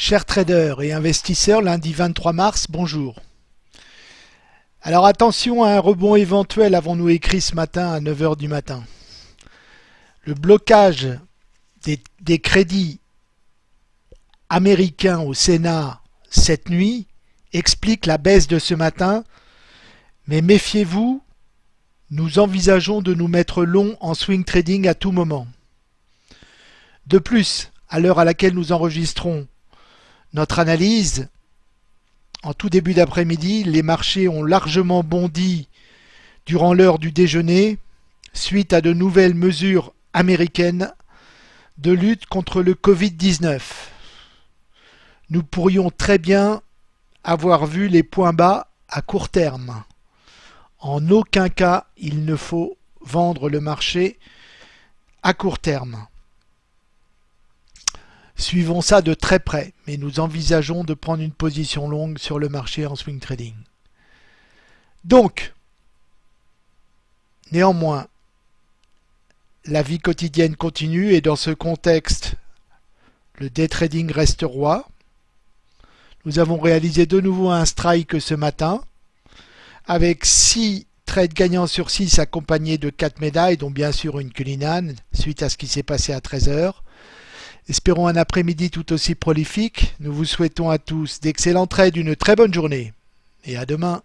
Chers traders et investisseurs, lundi 23 mars, bonjour. Alors attention à un rebond éventuel avons-nous écrit ce matin à 9h du matin. Le blocage des, des crédits américains au Sénat cette nuit explique la baisse de ce matin, mais méfiez-vous, nous envisageons de nous mettre long en swing trading à tout moment. De plus, à l'heure à laquelle nous enregistrons notre analyse, en tout début d'après-midi, les marchés ont largement bondi durant l'heure du déjeuner suite à de nouvelles mesures américaines de lutte contre le Covid-19. Nous pourrions très bien avoir vu les points bas à court terme. En aucun cas, il ne faut vendre le marché à court terme. Suivons ça de très près, mais nous envisageons de prendre une position longue sur le marché en swing trading. Donc, néanmoins, la vie quotidienne continue et dans ce contexte, le day trading reste roi. Nous avons réalisé de nouveau un strike ce matin avec 6 trades gagnants sur 6 accompagnés de 4 médailles, dont bien sûr une Cullinan suite à ce qui s'est passé à 13h. Espérons un après-midi tout aussi prolifique. Nous vous souhaitons à tous d'excellents trades, une très bonne journée et à demain.